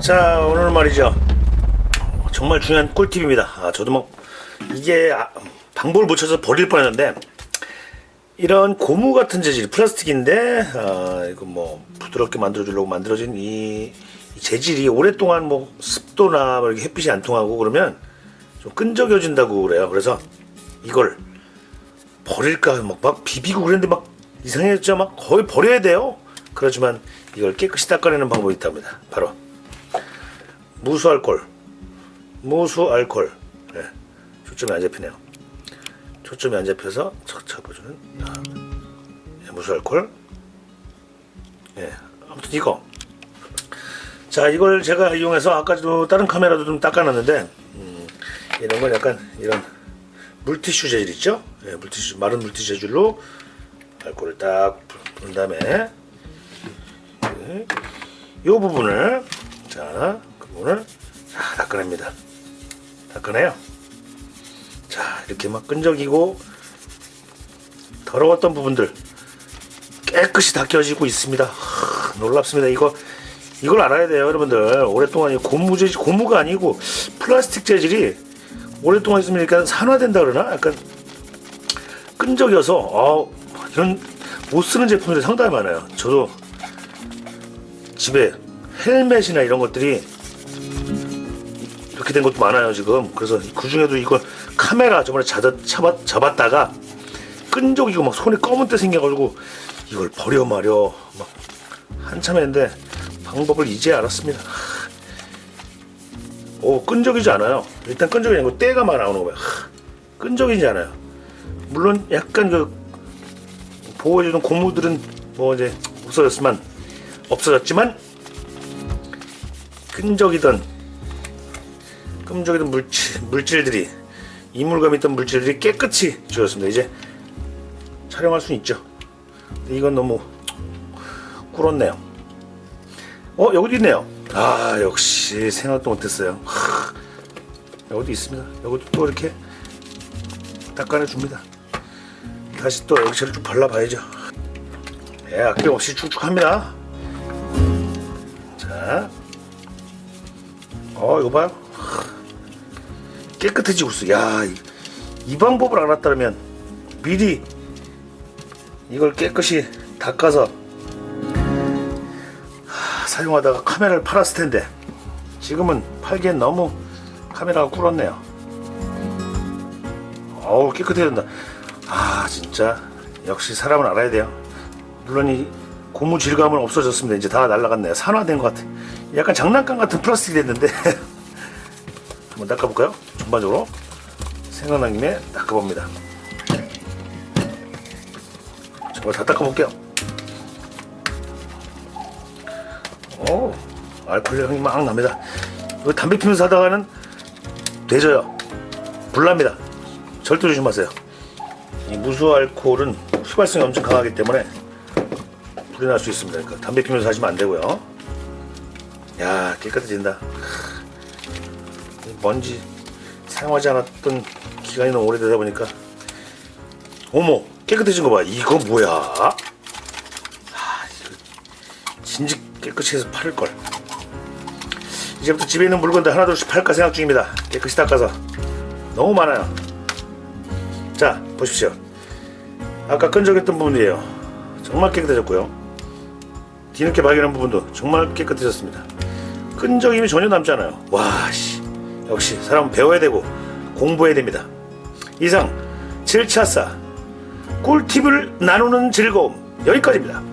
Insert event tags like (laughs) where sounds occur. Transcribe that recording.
자 오늘 말이죠. 정말 중요한 꿀팁입니다. 아, 저도 뭐 이게 아, 방법을 못 찾아서 버릴 뻔했는데 이런 고무 같은 재질 플라스틱인데 아, 이거 뭐 부드럽게 만들어 주려고 만들어진 이, 이 재질이 오랫동안 뭐 습도나 뭐 이렇게 햇빛이 안 통하고 그러면 좀 끈적여진다고 그래요. 그래서 이걸 버릴까 막, 막 비비고 그랬는데 막 이상해졌죠. 막 거의 버려야 돼요. 그렇지만 이걸 깨끗이 닦아내는 방법이 있답니다. 바로 무수알콜. 무수알콜. 네. 초점이 안 잡히네요. 초점이 안 잡혀서 아, 네, 무수알콜. 예, 아무튼 이거. 자 이걸 제가 이용해서 아까도 다른 카메라도 좀 닦아놨는데 음, 이런 건 약간 이런 물티슈 재질 있죠? 예, 물티슈 마른 물티슈 재질로 알코올을 딱 부은 다음에 예, 이 부분을 자 부분을 다 닦아냅니다. 닦아내요. 자 이렇게 막 끈적이고 더러웠던 부분들 깨끗이 닦여지고 있습니다. 하, 놀랍습니다. 이거 이걸 알아야 돼요, 여러분들. 오랫동안 이 고무 재질 고무가 아니고 플라스틱 재질이 오랫동안 있으면 약간 산화된다 그러나 약간 끈적여서 어, 이런 못 쓰는 제품들이 상당히 많아요. 저도 집에 헬멧이나 이런 것들이 이렇게 된 것도 많아요 지금. 그래서 그 중에도 이거 카메라 저번에 잡았, 잡았, 잡았다가 끈적이고 막 손에 검은 때 생겨가지고 이걸 버려 말여 막 한참 했는데 방법을 이제 알았습니다. 오 끈적이지 않아요. 일단 끈적이지 않고 때가 막 나오는 거예요. 끈적이지 않아요. 물론 약간 그 보호해주는 고무들은 뭐 이제 없어졌지만 없어졌지만 끈적이던 끈적이던 물질, 물질들이 이물감 있던 물질들이 깨끗이 지웠습니다. 이제 촬영할 수 있죠. 이건 너무 꿀었네요. 어 여기도 있네요. 아 역시 생각도 못했어요. 하, 여기도 있습니다. 여기도 또 이렇게 닦아내 줍니다. 다시 또 액체를 좀 발라봐야죠. 예 아낌없이 쭉쭉합니다. 자 어, 이거 봐요. 깨끗해지고 있어. 야, 이, 이 방법을 알았다면 미리 이걸 깨끗이 닦아서 하, 사용하다가 카메라를 팔았을 텐데 지금은 팔기엔 너무 카메라가 꿀었네요. 어우 깨끗해진다. 아 진짜 역시 사람은 알아야 돼요. 물론 이 고무 질감은 없어졌습니다. 이제 다 날라갔네요. 산화된 것 같아. 약간 장난감 같은 플라스틱이 됐는데 (laughs) 한번 닦아볼까요? 전반적으로 생각난 김에 닦아봅니다. 저걸 다 닦아볼게요. 오, 알코올 향이 막 납니다. 이거 담배 피면서 하다가는 되져요. 불납니다. 절대 조심하세요. 이 무수 알코올은 휘발성이 엄청 강하기 때문에 불이 날 수 있습니다. 그러니까 담배 피면서 하시면 안 되고요. 야 깨끗해진다. 먼지 사용하지 않았던 기간이 너무 오래되다 보니까 어머 깨끗해진 거 봐. 이거 뭐야? 아, 이거 진즉 깨끗이 해서 팔을 걸. 이제부터 집에 있는 물건들 하나둘씩 팔까 생각 중입니다. 깨끗이 닦아서 너무 많아요. 자 보십시오. 아까 끈적였던 부분이에요. 정말 깨끗해졌고요. 뒤늦게 발견한 부분도 정말 깨끗해졌습니다. 끈적임이 전혀 남지 않아요. 와, 씨. 역시 사람은 배워야 되고 공부해야 됩니다. 이상 7차사 꿀팁을 나누는 즐거움 여기까지입니다.